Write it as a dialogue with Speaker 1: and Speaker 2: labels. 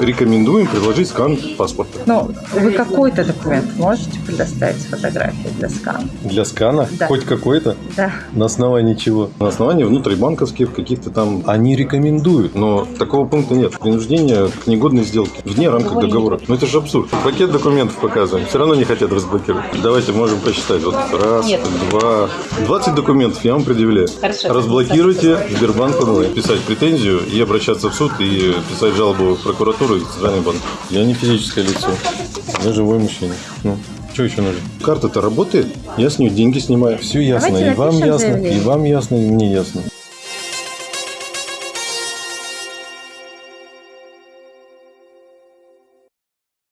Speaker 1: Рекомендуем приложить скан паспорта.
Speaker 2: Ну, вы какой-то документ можете предоставить с фотографией для скана?
Speaker 1: Для скана?
Speaker 2: Да.
Speaker 1: Хоть какой-то?
Speaker 2: Да.
Speaker 1: На основании чего? На основании внутрибанковских каких-то там... Они рекомендуют, но такого пункта нет. Принуждение к негодной сделке. Вне рамках договора. Ну это же абсурд. Пакет документов показываем. Все равно не хотят разблокировать. Давайте можем посчитать. Вот раз,
Speaker 3: Нет.
Speaker 1: два... 20 документов я вам предъявляю.
Speaker 3: Хорошо.
Speaker 1: Разблокируйте Сбербанк онлайн. Писать претензию и обращаться в суд и писать жалобу в прокуратуру и Центральный банк. Я не физическое лицо. Я живой мужчина. Ну, что еще нужно? Карта-то работает, я с нее деньги снимаю. Все ясно.
Speaker 2: Давайте
Speaker 1: и вам ясно,
Speaker 2: заявление.
Speaker 1: и вам ясно, и мне ясно.